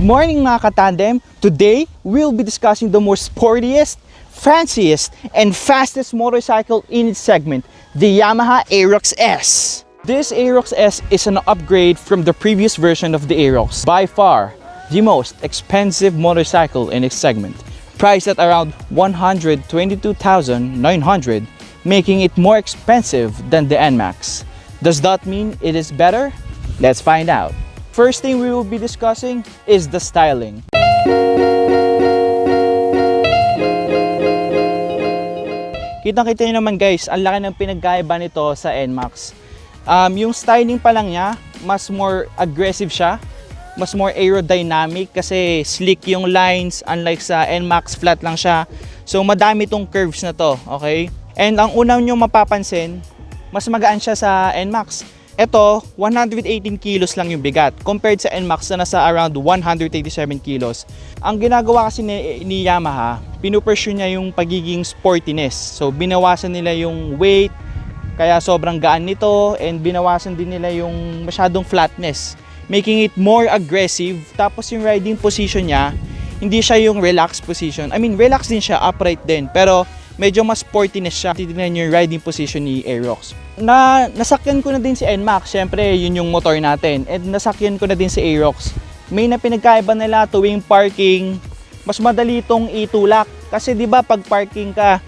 Good morning mga katandem! Today, we'll be discussing the most sportiest, fanciest, and fastest motorcycle in its segment, the Yamaha Aerox S. This Aerox S is an upgrade from the previous version of the Aerox. By far, the most expensive motorcycle in its segment, priced at around 122,900, making it more expensive than the NMAX. Does that mean it is better? Let's find out. First thing we will be discussing is the styling. Kitang-kita nyo naman guys, ang laki ng pinagkaiba nito sa NMAX. Um, yung styling pa lang niya, mas more aggressive siya. Mas more aerodynamic kasi slick yung lines unlike sa NMAX flat lang siya. So madami tong curves na to, okay? And ang unang nyo mapapansin, mas magaan siya sa NMAX. Ito, 118 kilos lang yung bigat compared sa NMAX na nasa around 187 kilos. Ang ginagawa kasi ni, ni Yamaha, pinupursue niya yung pagiging sportiness. So binawasan nila yung weight, kaya sobrang gaan nito and binawasan din nila yung masyadong flatness, making it more aggressive. Tapos yung riding position niya, hindi siya yung relaxed position. I mean, relaxed din siya, upright din, pero medyo mas sportiness siya. Titignan nyo yung riding position ni Aerox. Na, nasakyan ko na din si NMAX, syempre yun yung motor natin. And nasakyan ko na din si Aerox. May na pinagkaiba nila tuwing parking, mas madali itong itulak. Kasi di ba pag parking ka,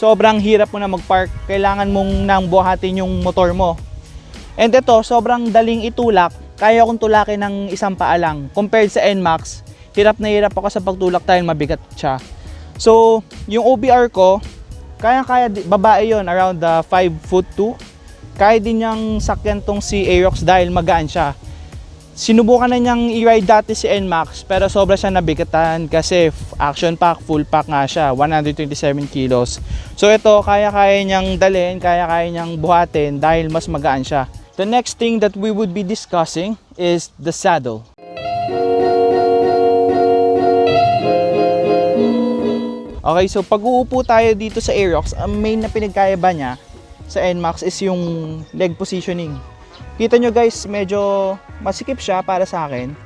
sobrang hirap mo na mag-park. Kailangan mong nang buhatin yung motor mo. And ito, sobrang daling itulak. Kaya kong tulakin ng isang paa lang. Compared sa NMAX, hirap na hirap ako sa pagtulak dahil mabigat siya. So, yung OBR ko, kaya-kaya, babae yon around uh, 5 foot 2. Kaya din niyang sakyan tong si Aerox dahil magaan siya. Sinubukan na niyang i-ride dati si NMAX pero sobra siya nabigatan kasi action pack, full pack nga siya, 127 kilos. So ito, kaya-kaya niyang dalhin, kaya-kaya niyang buhatin dahil mas magaan siya. The next thing that we would be discussing is the saddle. Okay, so pag uupo tayo dito sa Aerox, ang main na pinagkaiba niya sa NMAX is yung leg positioning. Kita nyo guys, medyo masikip siya para sa akin.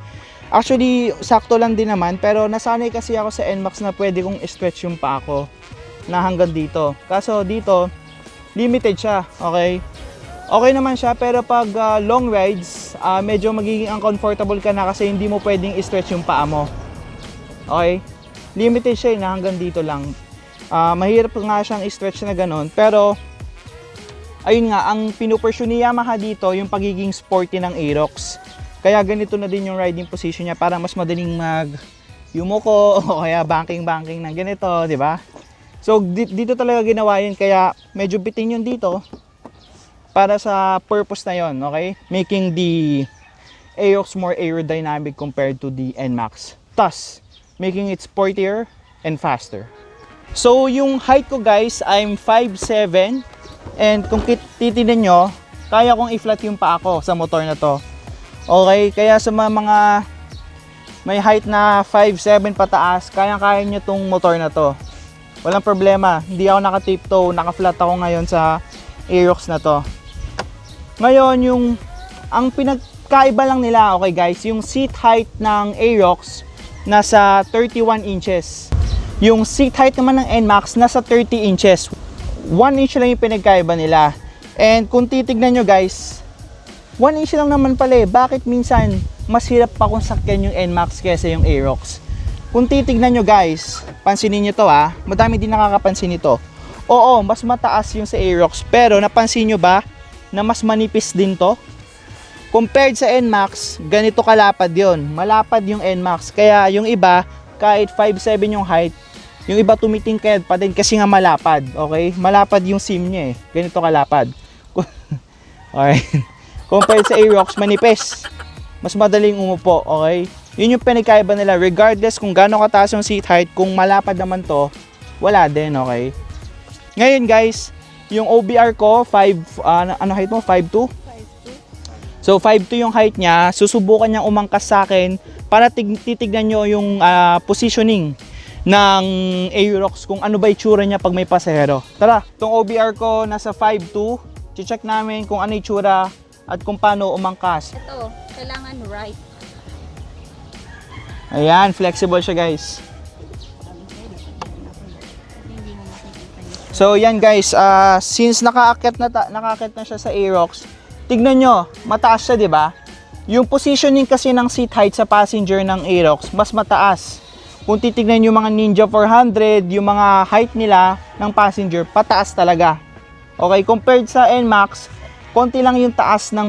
Actually, sakto lang din naman, pero nasanay kasi ako sa NMAX na pwede kong stretch yung paa ko na hanggang dito. Kaso dito, limited siya, okay? Okay naman siya, pero pag ah, long rides, ah, medyo magiging uncomfortable ka na kasi hindi mo pwedeng stretch yung paa mo. Okay? Limited siya eh, na hanggang dito lang. Ah, mahirap nga siyang i-stretch na ganun. Pero, ayun nga, ang pinupursue ni Yamaha dito, yung pagiging sporty ng Aerox. Kaya ganito na din yung riding position niya para mas madaling mag yumuko o kaya banking-banking ng ganito, di ba? So, di- dito talaga ginawa yun. Kaya, medyo bitin yun dito para sa purpose na yon, okay? Making the Aerox more aerodynamic compared to the NMAX. Thus, making it sportier and faster. So, yung height ko guys, I'm 5'7". And kung titignan nyo, kaya kong i-flat yung paa ko sa motor na to. Okay, kaya sa mga, mga may height na 5'7 pataas, kaya-kaya nyo tong motor na to. Walang problema, hindi ako naka-tiptoe, naka-flat ako ngayon sa Aerox na to. Ngayon, yung ang pinagkaiba lang nila, okay guys, yung seat height ng Aerox nasa 31 inches. Yung seat height naman ng NMAX nasa 30 inches. 1 inch lang yung pinagkaiba nila. And kung titignan nyo guys, 1 inch lang naman pala eh. Bakit minsan mas hirap pa kung sakyan yung NMAX kaysa yung Aerox? Kung titignan nyo guys, pansinin nyo to ha, madami din nakakapansin ito. Oo, mas mataas yung sa Aerox, pero napansin nyo ba na mas manipis din to? Compared sa NMAX, ganito kalapad yon. Malapad yung NMAX. Kaya yung iba, kahit 5'7 yung height, yung iba tumitingkad pa din kasi nga malapad. Okay? Malapad yung sim niya eh. Ganito kalapad. okay. Compared sa Aerox, manipis. Mas madaling umupo. Okay? Yun yung pinagkaiba nila. Regardless kung gaano kataas yung seat height, kung malapad naman to, wala din. Okay? Ngayon guys, yung OBR ko, 5, ano, ano height mo? 5'2"? So 5'2 yung height niya, susubukan niyang umangkas sa akin para tig- titignan nyo yung ah, positioning ng Aerox kung ano ba itsura niya pag may pasahero. Tara, itong OBR ko nasa 5'2, check namin kung ano itsura at kung paano umangkas. Ito, kailangan right. Ayan, flexible siya guys. So yan guys, ah, since nakaakyat na nakaakyat na siya sa Aerox, tignan nyo, mataas siya 'di ba? Yung positioning kasi ng seat height sa passenger ng Aerox, mas mataas. Kung titignan yung mga Ninja 400, yung mga height nila ng passenger, pataas talaga. Okay, compared sa NMAX, konti lang yung taas ng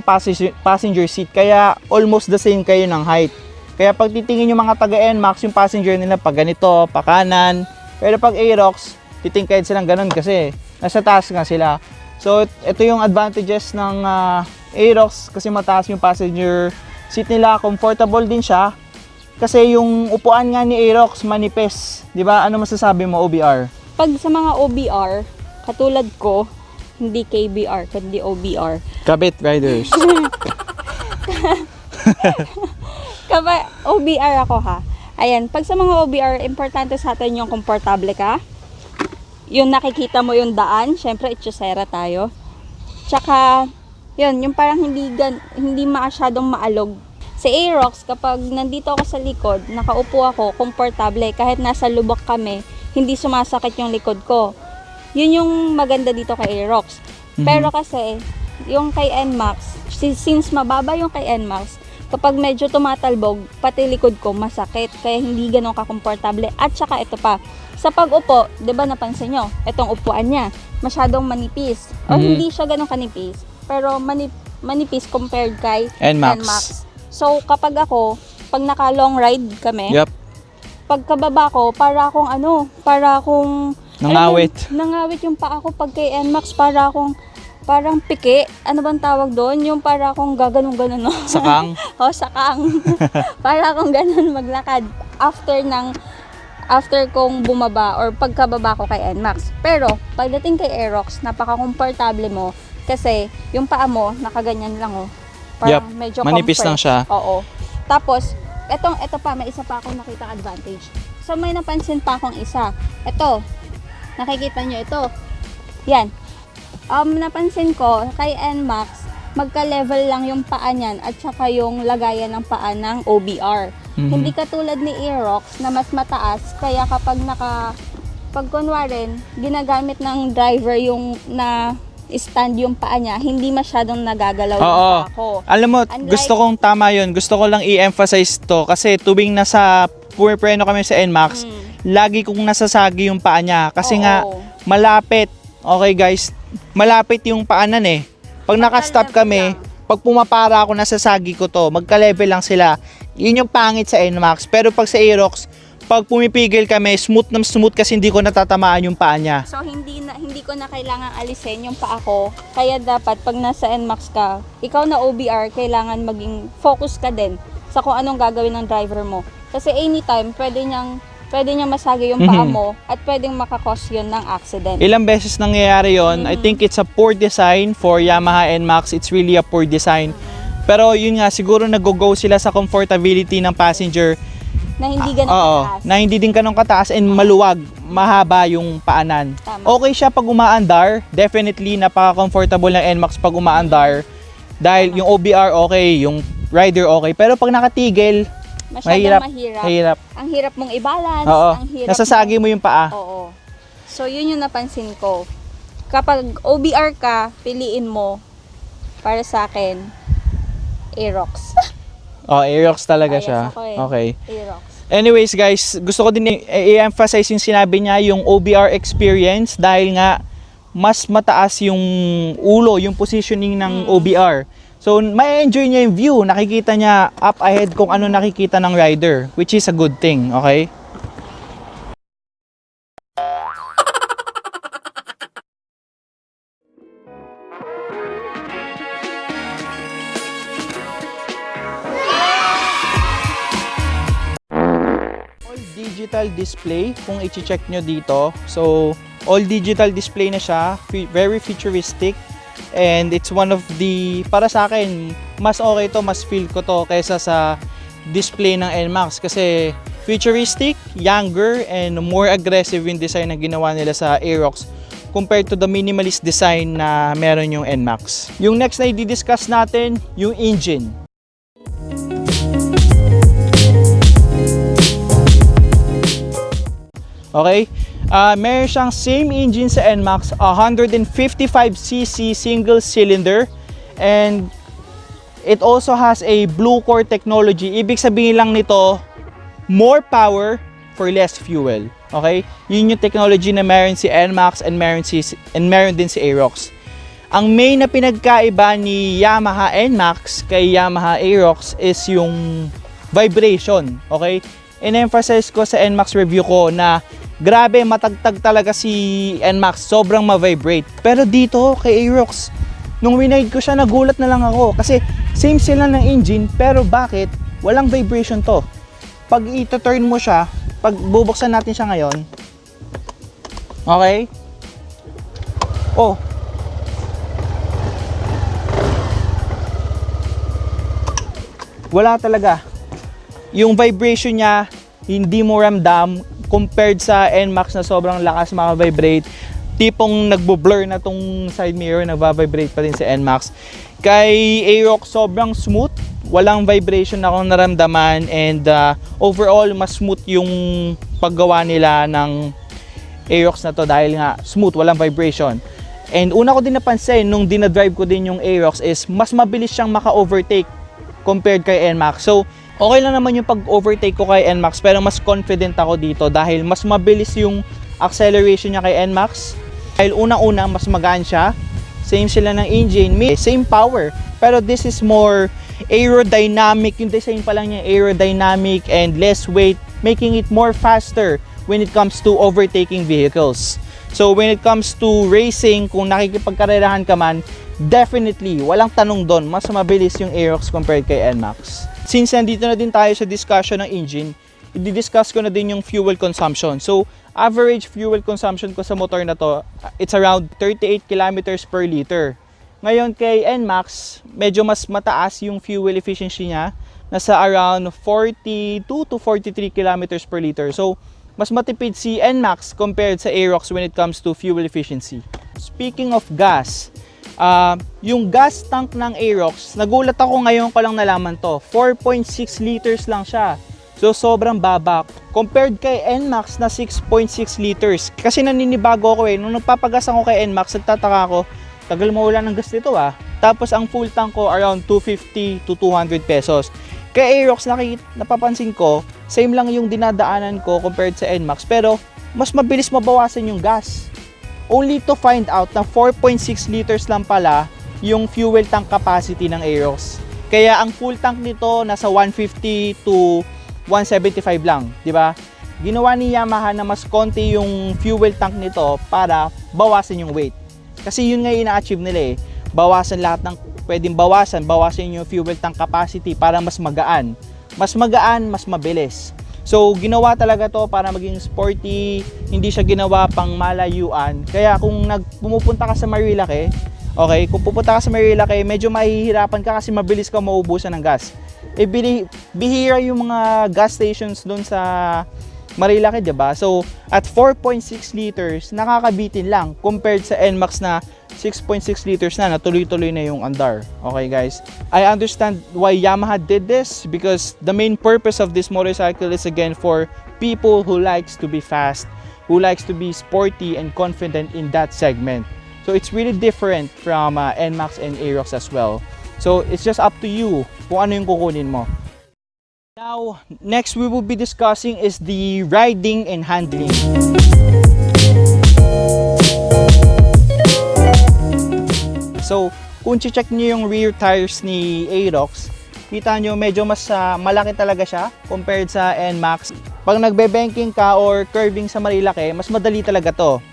passenger, seat, kaya almost the same kayo ng height. Kaya pag titingin yung mga taga NMAX, yung passenger nila pag ganito, pa kanan. Pero pag Aerox, titingkad silang ganun kasi nasa taas nga sila. So, ito yung advantages ng ah, Aerox kasi mataas yung passenger seat nila, comfortable din siya. Kasi yung upuan nga ni Aerox manipis. 'Di ba? Ano masasabi mo OBR? Pag sa mga OBR, katulad ko, hindi KBR, kundi OBR. Kabit riders. Kapag OBR ako ha. Ayan, pag sa mga OBR, importante sa atin yung komportable ka. Yung nakikita mo yung daan, syempre itchosera tayo. Tsaka, yun, yung parang hindi, gan, hindi masyadong maalog. Sa Aerox, kapag nandito ako sa likod, nakaupo ako, komportable, kahit nasa lubak kami, hindi sumasakit yung likod ko. Yun yung maganda dito kay Aerox. Pero kasi, yung kay NMAX, si- since mababa yung kay NMAX, kapag medyo tumatalbog, pati likod ko masakit, kaya hindi ganun kakomportable. At saka ito pa, sa pag-upo, 'di ba napansin nyo, itong upuan niya, masyadong manipis. O Mhm. hindi siya ganun kanipis, pero manip, manipis compared kay NMAX. So kapag ako, pag naka long ride kami, Yup. pagkababa ko, para akong ano, para akong Nangawit. alam mo, nangawit yung paa ko pag kay NMAX, para akong parang piki. Ano bang tawag doon? Yung para akong gaganong-ganon. No? Sakang. o, sakang. para akong ganon maglakad after ng after kong bumaba or pagkababa ko kay NMAX. Pero, pagdating kay Aerox, napaka-komportable mo kasi yung paa mo, nakaganyan lang oh. Parang medyo Manipis lang compressed. siya. Oo. Tapos, etong, eto pa, may isa pa akong nakita advantage. So, may napansin pa akong isa. Ito, nakikita nyo ito. Yan. Um, napansin ko, kay NMAX, magka-level lang yung paa niyan at saka yung lagayan ng paa ng OBR. Mhm. Hindi katulad ni Aerox na mas mataas, kaya kapag naka, pag kunwari, ginagamit ng driver yung na stand yung paa niya, hindi masyadong nagagalaw yung Oo. paa ko. Alam mo, Unlike- gusto kong tama yun. Gusto ko lang i-emphasize to kasi tuwing nasa pumipreno kami sa NMAX, Mm. lagi kong nasasagi yung paa niya. Kasi Oo. nga, malapit. Okay guys, malapit yung paanan eh. Pag nakastop kami, pag pumapara ako, nasasagi ko to. Magka-level lang sila. Yun yung pangit sa NMAX. Pero pag sa Aerox, pag pumipigil kami, smooth na smooth kasi hindi ko natatamaan yung paa niya. So hindi na hindi ko na kailangan alisin yung paa ko. Kaya dapat pag nasa NMAX ka, ikaw na OBR kailangan maging focus ka din sa kung anong gagawin ng driver mo. Kasi anytime pwede niyang pwede niyang masagi yung paa Mhm. mo at pwedeng makakos yun ng accident. Ilang beses nangyayari yon. I Mm. think it's a poor design for Yamaha NMAX. It's really a poor design. Pero yun nga, siguro nag-go sila sa comfortability ng passenger. na hindi ganun Oo, kataas. na hindi din kanong kataas and maluwag, mahaba yung paanan. Tama. Okay siya pag umaandar. Definitely, napaka-comfortable ng NMAX pag umaandar. Dahil yung OBR okay, yung rider okay. Pero pag nakatigil, Masyadong mahirap. mahirap. Mahirap. Ang hirap mong i-balance, Oo, ang hirap nasasagi mo yung paa. Oo. So, yun yung napansin ko. Kapag OBR ka, piliin mo para sa akin, Aerox. Oh, Aerox talaga Bias siya. ako eh. Okay. Aerox. Anyways guys, gusto ko din i-emphasize yung sinabi niya yung OBR experience dahil nga mas mataas yung ulo, yung positioning ng OBR. So, may enjoy niya yung view. Nakikita niya up ahead kung ano nakikita ng rider, which is a good thing, okay? all digital display kung i-check nyo dito. So, all digital display na siya. Very futuristic. And it's one of the, para sa akin, mas okay to, mas feel ko to kaysa sa display ng NMAX. Kasi futuristic, younger, and more aggressive yung design na ginawa nila sa Aerox compared to the minimalist design na meron yung NMAX. Yung next na i-discuss natin, yung engine. Okay? Ah, meron siyang same engine sa NMAX, 155cc single cylinder and it also has a blue core technology. Ibig sabihin lang nito, more power for less fuel. Okay? Yun yung technology na meron si NMAX and meron, si, and meron din si Aerox. Ang main na pinagkaiba ni Yamaha NMAX kay Yamaha Aerox is yung vibration. Okay? In-emphasize ko sa NMAX review ko na grabe matagtag talaga si NMAX. Sobrang ma-vibrate. Pero dito kay Aerox, nung winide ko siya nagulat na lang ako. Kasi same sila ng engine pero bakit walang vibration to? Pag ito-turn mo siya, pag bubuksan natin siya ngayon, okay? Oh, wala talaga. Yung vibration niya, hindi mo ramdam compared sa NMAX na sobrang lakas maka-vibrate. Tipong nagbo-blur na tong side mirror, nagva-vibrate pa din sa NMAX. Kay Aerox, sobrang smooth. Walang vibration na akong naramdaman and uh, overall, mas smooth yung paggawa nila ng Aerox na to dahil nga smooth, walang vibration. And una ko din napansin nung dinadrive ko din yung Aerox is mas mabilis siyang maka-overtake compared kay NMAX. So, okay lang naman yung pag-overtake ko kay NMAX pero mas confident ako dito dahil mas mabilis yung acceleration niya kay NMAX. Dahil unang-una, mas magaan siya. Same sila ng engine, same power. Pero this is more aerodynamic. Yung design pa lang niya aerodynamic and less weight, making it more faster when it comes to overtaking vehicles. So when it comes to racing, kung nakikipagkarerahan ka man, definitely, walang tanong doon, mas mabilis yung Aerox compared kay NMAX. Since nandito na din tayo sa discussion ng engine, i-discuss ko na din yung fuel consumption. So, average fuel consumption ko sa motor na to, it's around 38 kilometers per liter. Ngayon kay NMAX, medyo mas mataas yung fuel efficiency niya, nasa around 42 to 43 kilometers per liter. So, mas matipid si NMAX compared sa Aerox when it comes to fuel efficiency. Speaking of gas, Ah, yung gas tank ng Aerox, nagulat ako ngayon ko lang nalaman to. 4.6 liters lang siya. So sobrang baba. Compared kay NMAX na 6.6 liters. Kasi naninibago ako eh. Nung nagpapagas ako kay NMAX, nagtataka ako, tagal mawala ng gas dito ah. Tapos ang full tank ko around 250 to 200 pesos. Kay Aerox, nakikita, napapansin ko, same lang yung dinadaanan ko compared sa NMAX. Pero mas mabilis mabawasan yung gas only to find out na 4.6 liters lang pala yung fuel tank capacity ng Aerox. Kaya ang full tank nito nasa 150 to 175 lang, di ba? Ginawa ni Yamaha na mas konti yung fuel tank nito para bawasan yung weight. Kasi yun nga ina-achieve nila eh. Bawasan lahat ng pwedeng bawasan, bawasan yung fuel tank capacity para mas magaan. Mas magaan, mas mabilis. So, ginawa talaga to para maging sporty, hindi siya ginawa pang malayuan. Kaya kung nagpumupunta ka sa Marilake, okay, kung pupunta ka sa Marilake, medyo mahihirapan ka kasi mabilis ka maubusan ng gas. Bili- bihira yung mga gas stations doon sa Marilake, 'di ba? So, at 4.6 liters, nakakabitin lang compared sa NMAX na 6.6 liters na, natuloy-tuloy na yung andar. Okay, guys? I understand why Yamaha did this because the main purpose of this motorcycle is again for people who likes to be fast, who likes to be sporty and confident in that segment. So, it's really different from uh, NMAX and Aerox as well. So, it's just up to you kung ano yung kukunin mo. Now, next we will be discussing is the riding and handling. So, kung check niyo yung rear tires ni Aerox, kita nyo medyo mas ah, malaki talaga siya compared sa NMAX. Pag nagbe-banking ka or curving sa Marilake, mas madali talaga to.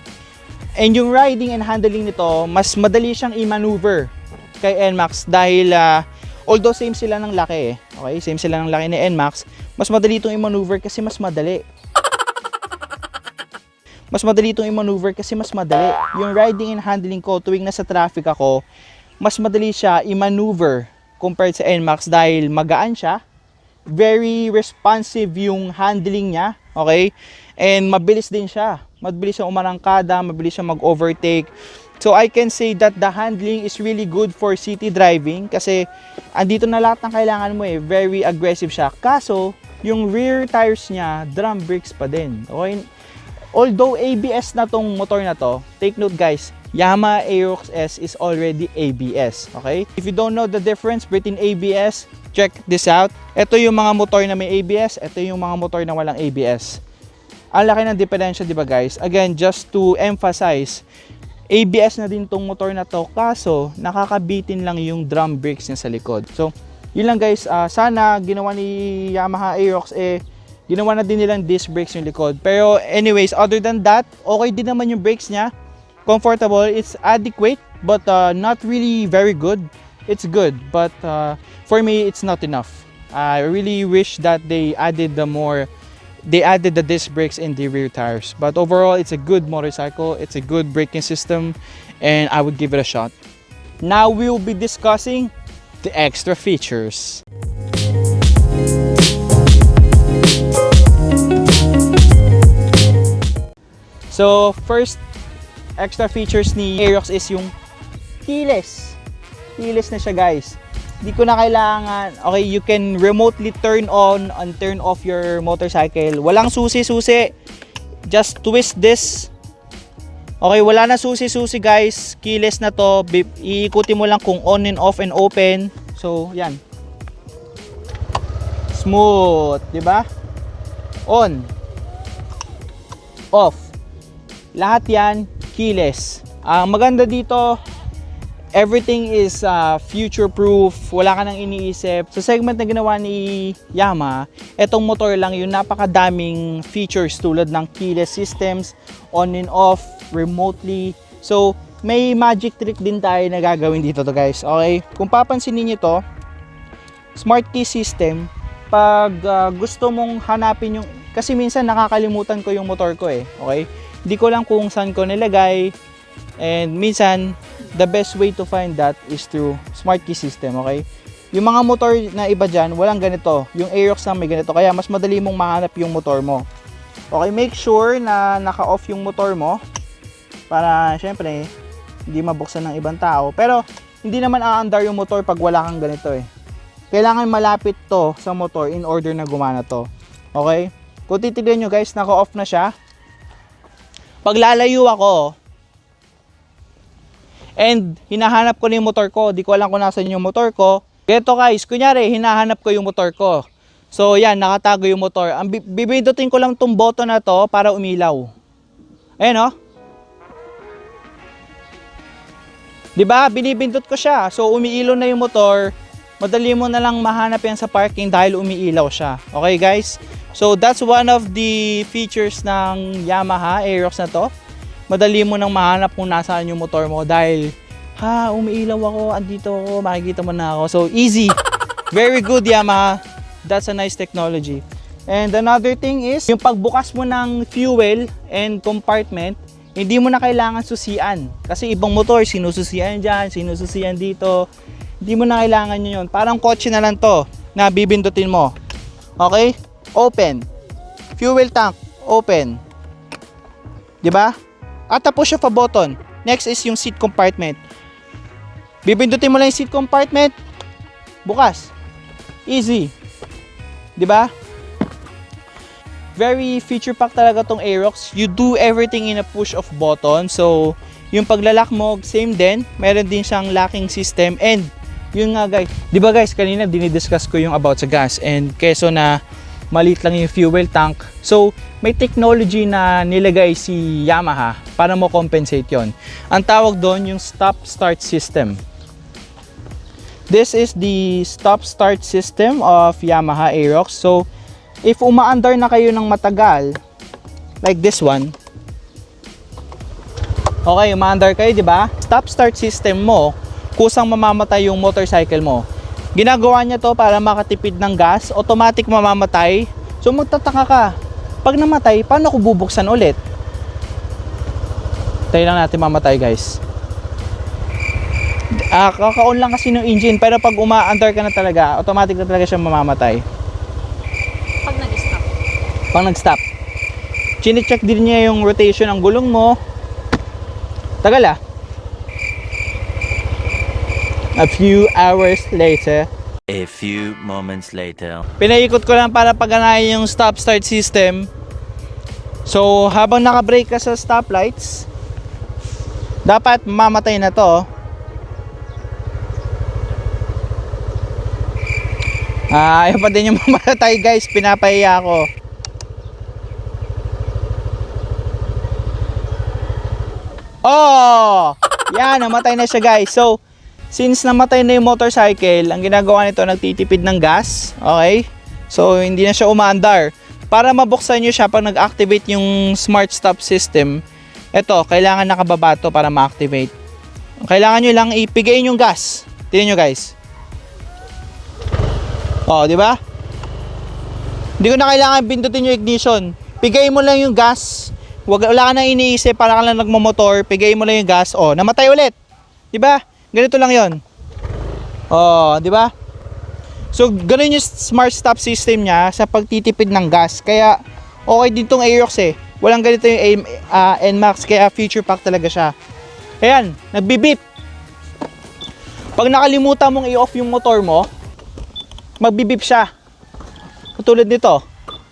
And yung riding and handling nito, mas madali siyang i-maneuver kay NMAX dahil ah, although same sila ng laki eh. Okay, same sila ng laki ni NMAX, mas madali itong i-maneuver kasi mas madali. Mas madali itong i-maneuver kasi mas madali. Yung riding and handling ko tuwing nasa traffic ako, mas madali siya i-maneuver compared sa NMAX dahil magaan siya. Very responsive yung handling niya, okay? And mabilis din siya. Mabilis siya umarangkada, mabilis siya mag-overtake. So I can say that the handling is really good for city driving kasi andito na lahat ng kailangan mo eh. Very aggressive siya. Kaso, yung rear tires niya, drum brakes pa din. Okay? although ABS na tong motor na to, take note guys, Yamaha Aerox S is already ABS, okay? If you don't know the difference between ABS, check this out. Ito yung mga motor na may ABS, ito yung mga motor na walang ABS. Ang laki ng diferensya, di ba guys? Again, just to emphasize, ABS na din tong motor na to, kaso nakakabitin lang yung drum brakes niya sa likod. So, yun lang guys, Ah, sana ginawa ni Yamaha Aerox eh, ginawa na din nilang disc brakes yung likod. Pero anyways, other than that, okay din naman yung brakes niya. Comfortable, it's adequate, but uh, not really very good. It's good, but uh, for me, it's not enough. I really wish that they added the more they added the disc brakes in the rear tires. But overall, it's a good motorcycle. It's a good braking system, and I would give it a shot. Now we will be discussing the extra features. So, first extra features ni Aerox is yung keyless. Keyless na siya, guys. Di ko na kailangan, okay, you can remotely turn on and turn off your motorcycle. Walang susi-susi. Just twist this. Okay, wala na susi-susi, guys. Keyless na to. Iikutin mo lang kung on and off and open. So, yan. Smooth, di ba? On. Off. Lahat yan, keyless. Ang maganda dito, everything is uh, future proof. Wala ka nang iniisip. Sa segment na ginawa ni Yamaha, etong motor lang yung napakadaming features tulad ng keyless systems, on and off, remotely. So, may magic trick din tayo na gagawin dito to guys. Okay? Kung papansinin niyo to, smart key system, pag uh, gusto mong hanapin yung kasi minsan nakakalimutan ko yung motor ko eh. Okay? Hindi ko lang kung saan ko nilagay. And minsan, the best way to find that is through smart key system, okay? Yung mga motor na iba dyan, walang ganito. Yung Aerox lang may ganito. Kaya mas madali mong mahanap yung motor mo. Okay, make sure na naka-off yung motor mo. Para, syempre, hindi mabuksan ng ibang tao. Pero, hindi naman aandar yung motor pag wala kang ganito eh. Kailangan malapit to sa motor in order na gumana to. Okay? Kung titignan nyo guys, naka-off na siya. Pag lalayo ako, and hinahanap ko na yung motor ko, di ko alam kung nasan yung motor ko. Ganito guys, kunyari, hinahanap ko yung motor ko. So yan, nakatago yung motor. Ang bi- bibindutin ko lang tong button na to para umilaw. Ayan oh. 'Di ba? Binibindot ko siya. So umiilaw na yung motor. Madali mo na lang mahanap yan sa parking dahil umiilaw siya. Okay guys? So that's one of the features ng Yamaha Aerox na to. Madali mo nang mahanap kung nasaan yung motor mo dahil ha, umiilaw ako, andito ako, makikita mo na ako. So easy. Very good Yamaha. That's a nice technology. And another thing is, yung pagbukas mo ng fuel and compartment, hindi mo na kailangan susian. Kasi ibang motor, sinususian dyan, sinususian dito. Hindi mo na kailangan nyo yun. Parang kotse na lang to na bibindutin mo. Okay? Open. Fuel tank. Open. 'Di ba? At tapos siya pa button. Next is yung seat compartment. Bibindutin mo lang yung seat compartment. Bukas. Easy. 'Di ba? Very feature pack talaga tong Aerox. You do everything in a push of button. So, yung paglalak mo, same din. Meron din siyang locking system. And, yun nga guys. Di ba guys, kanina dinidiscuss ko yung about sa gas. And keso na maliit lang yung fuel tank. So, may technology na nilagay si Yamaha para mo compensate yon. Ang tawag doon yung stop-start system. This is the stop-start system of Yamaha Aerox. So, if umaandar na kayo ng matagal, like this one, okay, umaandar kayo, di ba? Stop-start system mo, kusang mamamatay yung motorcycle mo. Ginagawa niya to para makatipid ng gas, automatic mamamatay. So magtataka ka, pag namatay, paano ko bubuksan ulit? Tayo lang natin mamatay guys. Ah, kaka-on lang kasi ng engine, pero pag umaandar ka na talaga, automatic na talaga siya mamamatay. Pag nag-stop. Pag nag-stop. Chine-check din niya yung rotation ng gulong mo. Tagal ah. A few hours later, A few moments later. pinaikot ko lang para paganahin yung stop-start system. So, habang naka-brake ka sa stoplights, dapat mamatay na to. Ah, ayaw pa din yung mamatay guys, pinapahiya ako. Oh! Yan, namatay na siya guys. So, since namatay na yung motorcycle, ang ginagawa nito, nagtitipid ng gas. Okay? So, hindi na siya umaandar. Para mabuksan nyo siya pag nag-activate yung smart stop system, ito, kailangan nakababa to para ma-activate. Kailangan nyo lang ipigayin yung gas. Tingnan nyo guys. Oh, di ba? Hindi ko na kailangan pindutin yung ignition. Pigayin mo lang yung gas. Wag, wala ka na iniisip para ka lang nagmamotor. Pigayin mo lang yung gas. Oh, namatay ulit. Di ba? Ganito lang yon. Oh, di ba? So, ganun yung smart stop system niya sa pagtitipid ng gas. Kaya, okay din tong Aerox eh. Walang ganito yung ah, NMAX, kaya future pack talaga siya. Ayan, nagbibip. Pag nakalimutan mong i-off yung motor mo, magbibip siya. Katulad nito,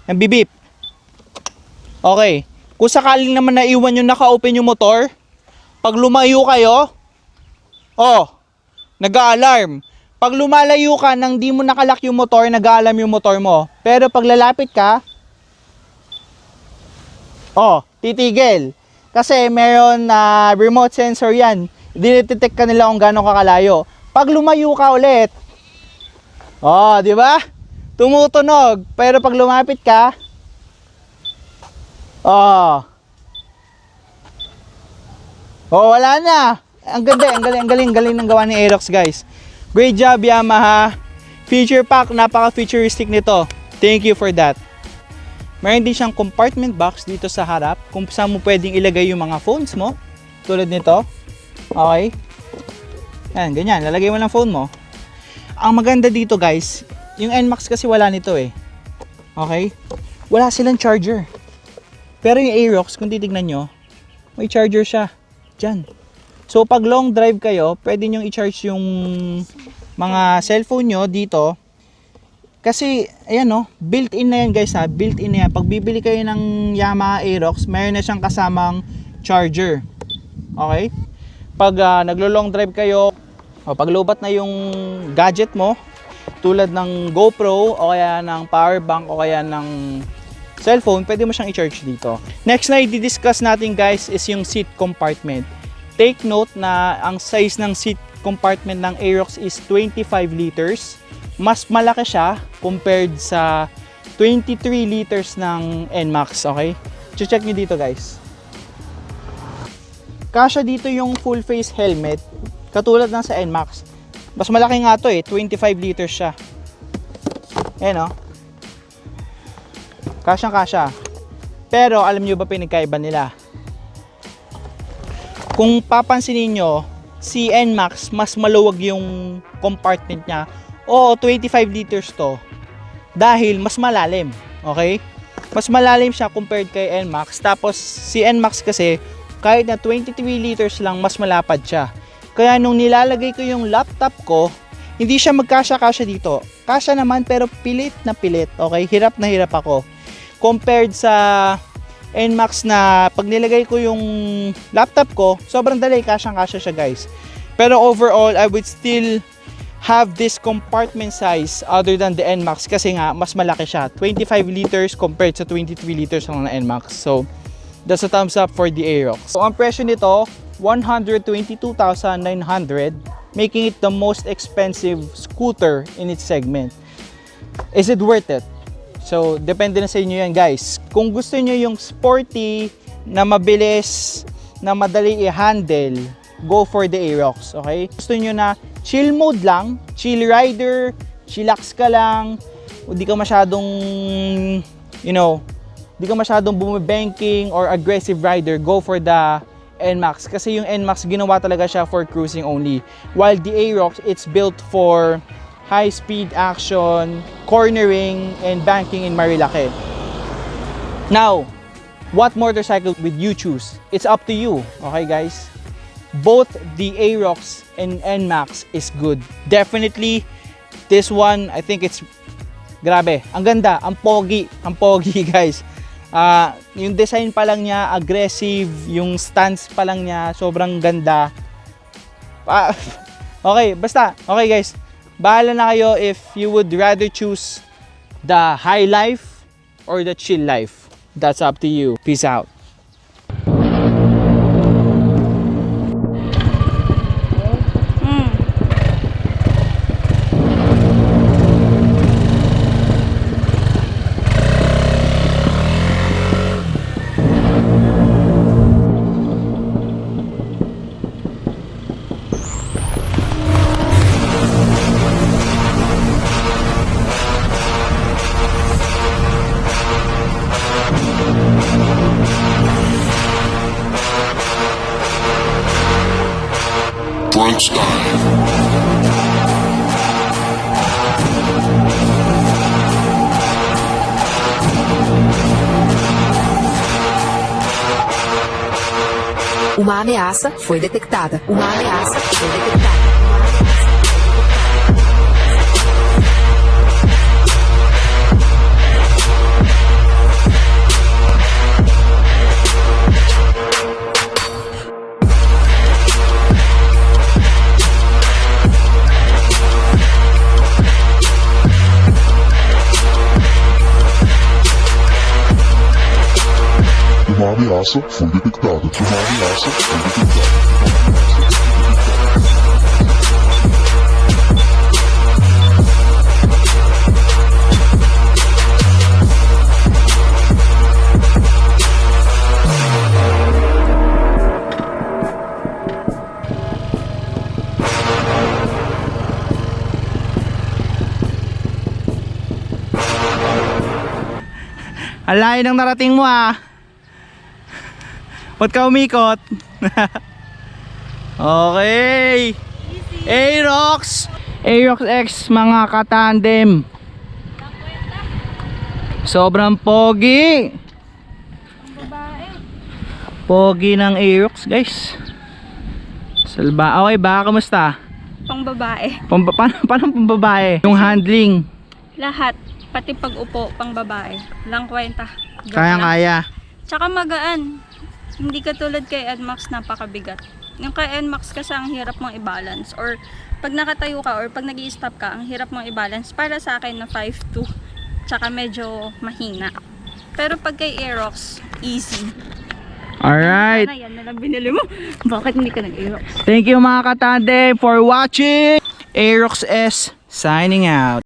nagbibip. Okay. Kung sakaling naman naiwan yung naka-open yung motor, pag lumayo kayo, oh, nag-alarm. Pag lumalayo ka nang di mo nakalak yung motor, nag-aalarm yung motor mo. Pero pag lalapit ka, oh, titigil. Kasi meron na remote sensor yan. Dinetect ka nila kung gano'ng kakalayo. Pag lumayo ka ulit, oh, di ba? Tumutunog. Pero pag lumapit ka, oh, oh, wala na. Ang ganda, ang galing, ang galing, galing ng gawa ni Aerox, guys. Great job, Yamaha. Feature pack, napaka-futuristic nito. Thank you for that. Meron din siyang compartment box dito sa harap kung saan mo pwedeng ilagay yung mga phones mo. Tulad nito. Okay. Yan, ganyan. Lalagay mo lang phone mo. Ang maganda dito guys, yung NMAX kasi wala nito eh. Okay? Wala silang charger. Pero yung Aerox, kung titignan nyo, may charger siya. Diyan. So pag long drive kayo, pwede nyo i-charge yung mga cellphone nyo dito. Kasi, ayan no, built-in na yan guys ha, built-in na yan. Pag bibili kayo ng Yamaha Aerox, mayroon na siyang kasamang charger. Okay? Pag ah, naglo-long drive kayo, o pag lobat na yung gadget mo, tulad ng GoPro o kaya ng power bank o kaya ng cellphone, pwede mo siyang i-charge dito. Next na i-discuss natin guys is yung seat compartment. Take note na ang size ng seat compartment ng Aerox is 25 liters. Mas malaki siya compared sa 23 liters ng NMAX, okay? Check nyo dito guys. Kasya dito yung full face helmet, katulad ng sa NMAX. Mas malaki nga to eh, 25 liters siya. Ayan o. Kasyang kasya. Pero alam nyo ba pinagkaiba nila? Kung papansinin nyo, si NMAX mas maluwag yung compartment niya. Oo, 25 liters to. Dahil mas malalim. Okay? Mas malalim siya compared kay NMAX. Tapos si NMAX kasi, kahit na 23 liters lang, mas malapad siya. Kaya nung nilalagay ko yung laptop ko, hindi siya magkasya-kasya dito. Kasya naman pero pilit na pilit. Okay? Hirap na hirap ako. Compared sa NMAX na pag nilagay ko yung laptop ko, sobrang dali, kasyang-kasya siya guys. Pero overall, I would still have this compartment size other than the NMAX kasi nga mas malaki siya. 25 liters compared sa 23 liters na NMAX. So, that's a thumbs up for the Aerox. So, ang presyo nito, 122,900 making it the most expensive scooter in its segment. Is it worth it? So, depende na sa inyo yan guys. Kung gusto nyo yung sporty, na mabilis, na madali i-handle, go for the Aerox, okay? Gusto nyo na chill mode lang, chill rider, chillax ka lang, hindi ka masyadong, you know, hindi ka masyadong bumibanking or aggressive rider, go for the NMAX. Kasi yung NMAX, ginawa talaga siya for cruising only. While the Aerox, it's built for high speed action, cornering, and banking in Marilake. Now, what motorcycle would you choose? It's up to you, okay guys? Both the Aerox and NMAX is good. Definitely, this one, I think it's grabe. Ang ganda, ang pogi, ang pogi guys. Ah, yung design pa lang niya, aggressive, yung stance pa lang niya, sobrang ganda. Ah, okay, basta, okay guys. Bahala na kayo if you would rather choose the high life or the chill life. That's up to you. Peace out. Foi detectada. Uma ameaça foi detectada. Uma ameaça foi detectada. Ang layo ng narating mo ah. Ba't ka umikot? okay. Aerox! Aerox X mga katandem. Sobrang pogi. Pogi ng Aerox guys. Salba. Okay ba? Kamusta? Pang babae. Pamba, paano, paano pambabae? Yung handling. Lahat. Pati pag-upo, pang babae. Lang kwenta. Joke Kaya lang. kaya. Tsaka magaan. Hindi katulad kay NMAX napakabigat. Yung kay NMAX kasi ang hirap mong i-balance. Or pag nakatayo ka or pag nag stop ka, ang hirap mong i-balance. Para sa akin na 5'2". Tsaka medyo mahina. Pero pag kay Aerox, easy. Alright. Sana yan na lang binili mo. Bakit hindi ka nag-Aerox? Thank you mga katandem for watching. Aerox S signing out.